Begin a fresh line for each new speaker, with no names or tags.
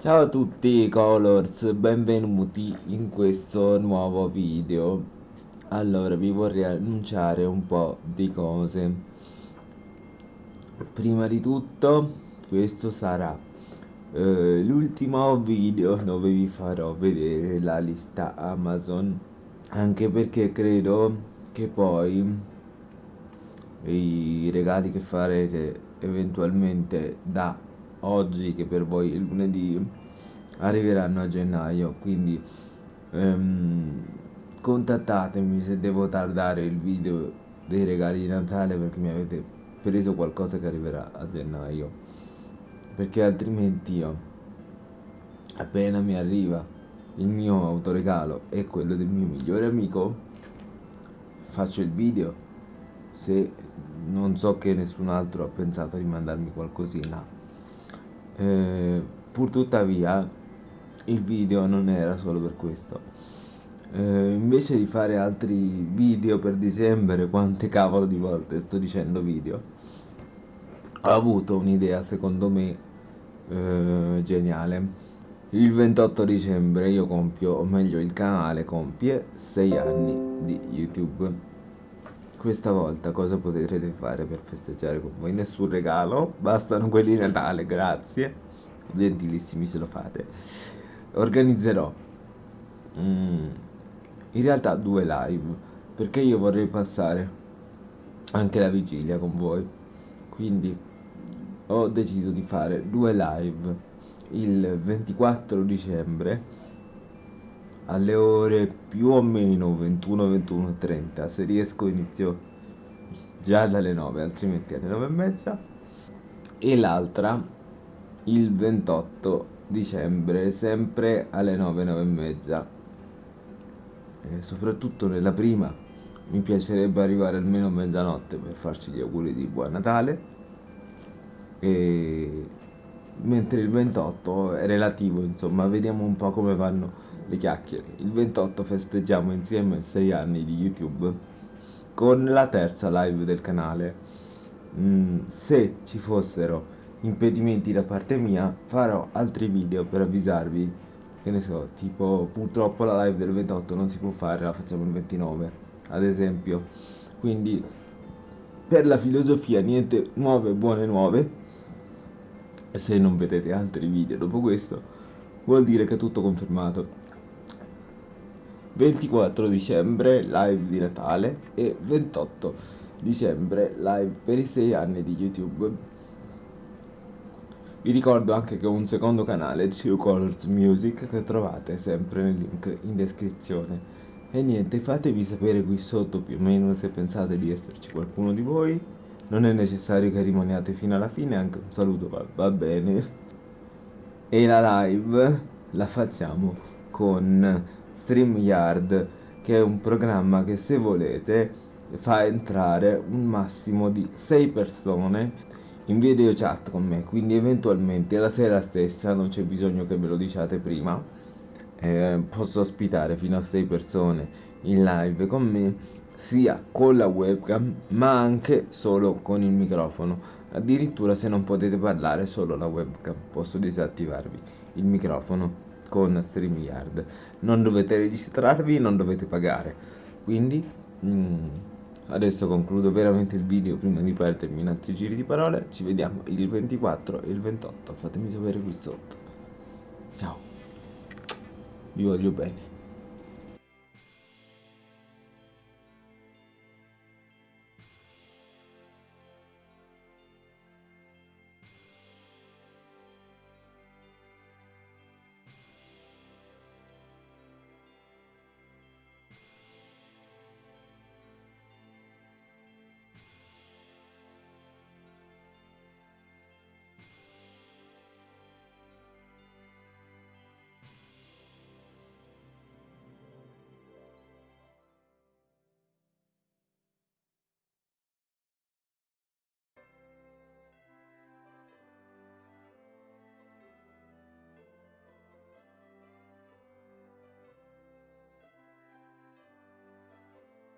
Ciao a tutti Colors, benvenuti in questo nuovo video. Allora, vi vorrei annunciare un po' di cose. Prima di tutto, questo sarà eh, l'ultimo video dove vi farò vedere la lista Amazon. Anche perché credo che poi i regali che farete eventualmente da oggi che per voi è lunedì arriveranno a gennaio quindi ehm, contattatemi se devo tardare il video dei regali di Natale perché mi avete preso qualcosa che arriverà a gennaio perché altrimenti io appena mi arriva il mio autoregalo e quello del mio migliore amico faccio il video se non so che nessun altro ha pensato di mandarmi qualcosina eh, pur tuttavia il video non era solo per questo. Eh, invece di fare altri video per dicembre quante cavolo di volte sto dicendo video? Ho avuto un'idea secondo me eh, geniale. Il 28 dicembre io compio o meglio il canale compie 6 anni di youtube questa volta cosa potrete fare per festeggiare con voi? Nessun regalo, bastano quelli di Natale, grazie. Gentilissimi se lo fate. Organizzerò mm, in realtà due live, perché io vorrei passare anche la vigilia con voi. Quindi ho deciso di fare due live il 24 dicembre alle ore più o meno 21 21 30 se riesco inizio già dalle 9 altrimenti alle 9 e mezza. E l'altra il 28 dicembre sempre alle 9 9 e mezza. E soprattutto nella prima mi piacerebbe arrivare almeno a mezzanotte per farci gli auguri di buon Natale. E mentre il 28 è relativo insomma vediamo un po' come vanno le chiacchiere. Il 28 festeggiamo insieme 6 anni di YouTube con la terza live del canale. Mm, se ci fossero impedimenti da parte mia farò altri video per avvisarvi che ne so tipo purtroppo la live del 28 non si può fare la facciamo il 29 ad esempio quindi per la filosofia niente nuove buone nuove e se non vedete altri video dopo questo vuol dire che è tutto confermato 24 dicembre live di Natale e 28 dicembre live per i 6 anni di YouTube. Vi ricordo anche che ho un secondo canale, True Colors Music, che trovate sempre nel link in descrizione. E niente, fatevi sapere qui sotto più o meno se pensate di esserci qualcuno di voi. Non è necessario che rimaniate fino alla fine, anche un saluto va, va bene. E la live la facciamo con StreamYard che è un programma che se volete fa entrare un massimo di 6 persone in video chat con me. Quindi eventualmente la sera stessa non c'è bisogno che ve lo diciate prima. Eh, posso ospitare fino a 6 persone in live con me sia con la webcam ma anche solo con il microfono. Addirittura se non potete parlare solo la webcam. Posso disattivarvi il microfono con StreamYard. Non dovete registrarvi non dovete pagare. Quindi mm, adesso concludo veramente il video prima di perdermi in altri giri di parole. Ci vediamo il 24 e il 28 fatemi sapere qui sotto. Ciao. Vi voglio bene